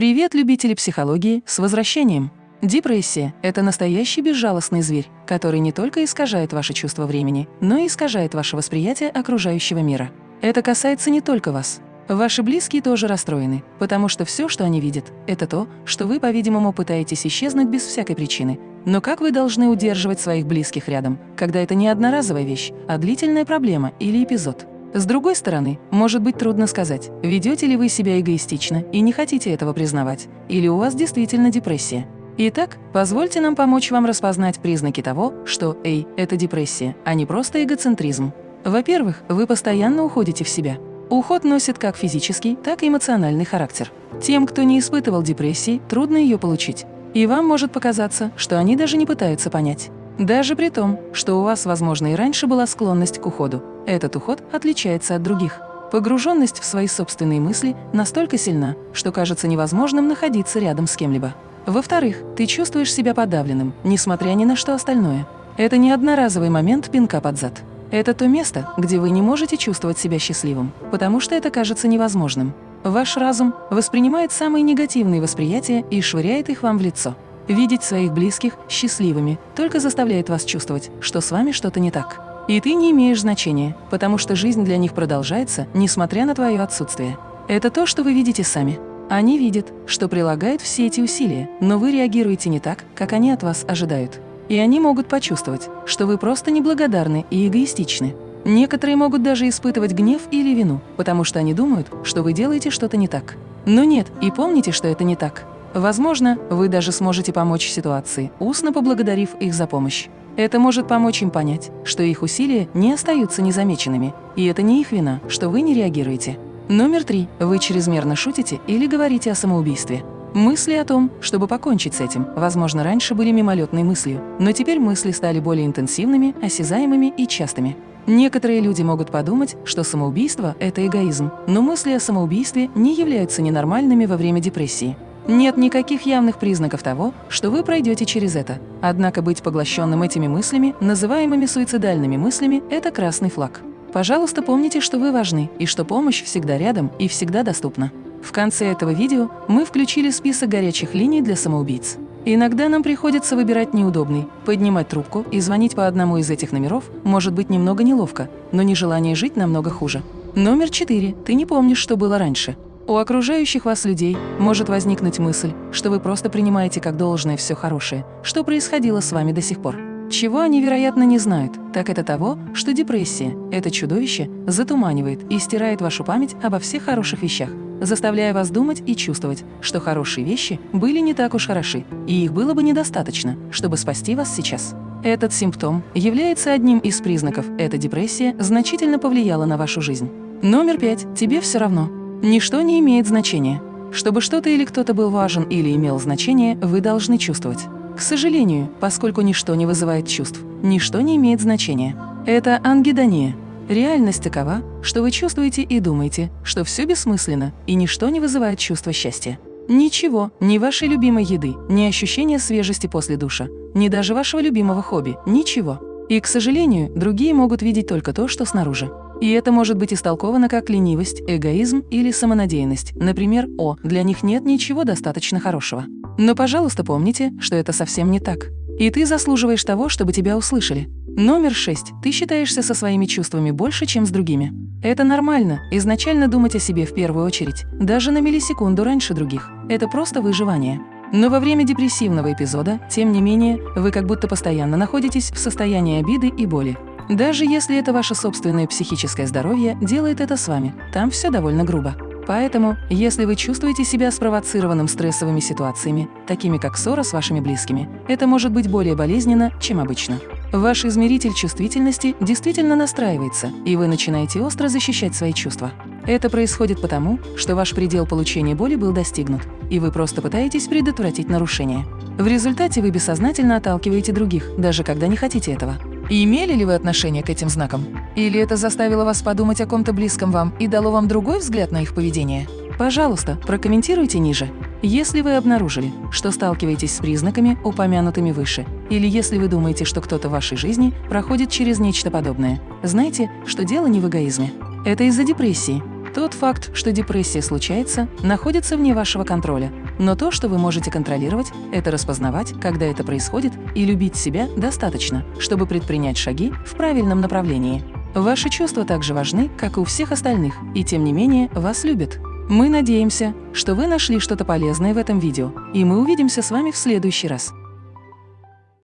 Привет, любители психологии, с возвращением! Депрессия – это настоящий безжалостный зверь, который не только искажает ваше чувство времени, но и искажает ваше восприятие окружающего мира. Это касается не только вас. Ваши близкие тоже расстроены, потому что все, что они видят, это то, что вы, по-видимому, пытаетесь исчезнуть без всякой причины. Но как вы должны удерживать своих близких рядом, когда это не одноразовая вещь, а длительная проблема или эпизод? С другой стороны, может быть трудно сказать, ведете ли вы себя эгоистично и не хотите этого признавать, или у вас действительно депрессия. Итак, позвольте нам помочь вам распознать признаки того, что «эй» – это депрессия, а не просто эгоцентризм. Во-первых, вы постоянно уходите в себя. Уход носит как физический, так и эмоциональный характер. Тем, кто не испытывал депрессии, трудно ее получить. И вам может показаться, что они даже не пытаются понять. Даже при том, что у вас, возможно, и раньше была склонность к уходу. Этот уход отличается от других. Погруженность в свои собственные мысли настолько сильна, что кажется невозможным находиться рядом с кем-либо. Во-вторых, ты чувствуешь себя подавленным, несмотря ни на что остальное. Это не одноразовый момент пинка под зад. Это то место, где вы не можете чувствовать себя счастливым, потому что это кажется невозможным. Ваш разум воспринимает самые негативные восприятия и швыряет их вам в лицо. Видеть своих близких счастливыми только заставляет вас чувствовать, что с вами что-то не так. И ты не имеешь значения, потому что жизнь для них продолжается, несмотря на твое отсутствие. Это то, что вы видите сами. Они видят, что прилагают все эти усилия, но вы реагируете не так, как они от вас ожидают. И они могут почувствовать, что вы просто неблагодарны и эгоистичны. Некоторые могут даже испытывать гнев или вину, потому что они думают, что вы делаете что-то не так. Но нет, и помните, что это не так. Возможно, вы даже сможете помочь ситуации, устно поблагодарив их за помощь. Это может помочь им понять, что их усилия не остаются незамеченными, и это не их вина, что вы не реагируете. Номер три. Вы чрезмерно шутите или говорите о самоубийстве. Мысли о том, чтобы покончить с этим, возможно, раньше были мимолетной мыслью, но теперь мысли стали более интенсивными, осязаемыми и частыми. Некоторые люди могут подумать, что самоубийство – это эгоизм, но мысли о самоубийстве не являются ненормальными во время депрессии. Нет никаких явных признаков того, что вы пройдете через это. Однако быть поглощенным этими мыслями, называемыми суицидальными мыслями, это красный флаг. Пожалуйста, помните, что вы важны и что помощь всегда рядом и всегда доступна. В конце этого видео мы включили список горячих линий для самоубийц. Иногда нам приходится выбирать неудобный, поднимать трубку и звонить по одному из этих номеров может быть немного неловко, но нежелание жить намного хуже. Номер четыре. Ты не помнишь, что было раньше. У окружающих вас людей может возникнуть мысль, что вы просто принимаете как должное все хорошее, что происходило с вами до сих пор. Чего они, вероятно, не знают, так это того, что депрессия, это чудовище, затуманивает и стирает вашу память обо всех хороших вещах, заставляя вас думать и чувствовать, что хорошие вещи были не так уж хороши, и их было бы недостаточно, чтобы спасти вас сейчас. Этот симптом является одним из признаков, эта депрессия значительно повлияла на вашу жизнь. Номер пять. Тебе все равно. Ничто не имеет значения. Чтобы что-то или кто-то был важен или имел значение, вы должны чувствовать. К сожалению, поскольку ничто не вызывает чувств, ничто не имеет значения. Это ангидония. Реальность такова, что вы чувствуете и думаете, что все бессмысленно, и ничто не вызывает чувство счастья. Ничего, ни вашей любимой еды, ни ощущения свежести после душа, ни даже вашего любимого хобби, ничего. И, к сожалению, другие могут видеть только то, что снаружи. И это может быть истолковано как ленивость, эгоизм или самонадеянность. Например, «О, для них нет ничего достаточно хорошего». Но, пожалуйста, помните, что это совсем не так. И ты заслуживаешь того, чтобы тебя услышали. Номер шесть. Ты считаешься со своими чувствами больше, чем с другими. Это нормально, изначально думать о себе в первую очередь, даже на миллисекунду раньше других. Это просто выживание. Но во время депрессивного эпизода, тем не менее, вы как будто постоянно находитесь в состоянии обиды и боли. Даже если это ваше собственное психическое здоровье делает это с вами, там все довольно грубо. Поэтому, если вы чувствуете себя спровоцированным стрессовыми ситуациями, такими как ссора с вашими близкими, это может быть более болезненно, чем обычно. Ваш измеритель чувствительности действительно настраивается, и вы начинаете остро защищать свои чувства. Это происходит потому, что ваш предел получения боли был достигнут, и вы просто пытаетесь предотвратить нарушение. В результате вы бессознательно отталкиваете других, даже когда не хотите этого. И имели ли вы отношение к этим знакам? Или это заставило вас подумать о ком-то близком вам и дало вам другой взгляд на их поведение? Пожалуйста, прокомментируйте ниже. Если вы обнаружили, что сталкиваетесь с признаками, упомянутыми выше, или если вы думаете, что кто-то в вашей жизни проходит через нечто подобное, знайте, что дело не в эгоизме. Это из-за депрессии. Тот факт, что депрессия случается, находится вне вашего контроля. Но то, что вы можете контролировать, это распознавать, когда это происходит, и любить себя достаточно, чтобы предпринять шаги в правильном направлении. Ваши чувства также важны, как и у всех остальных, и тем не менее вас любят. Мы надеемся, что вы нашли что-то полезное в этом видео, и мы увидимся с вами в следующий раз.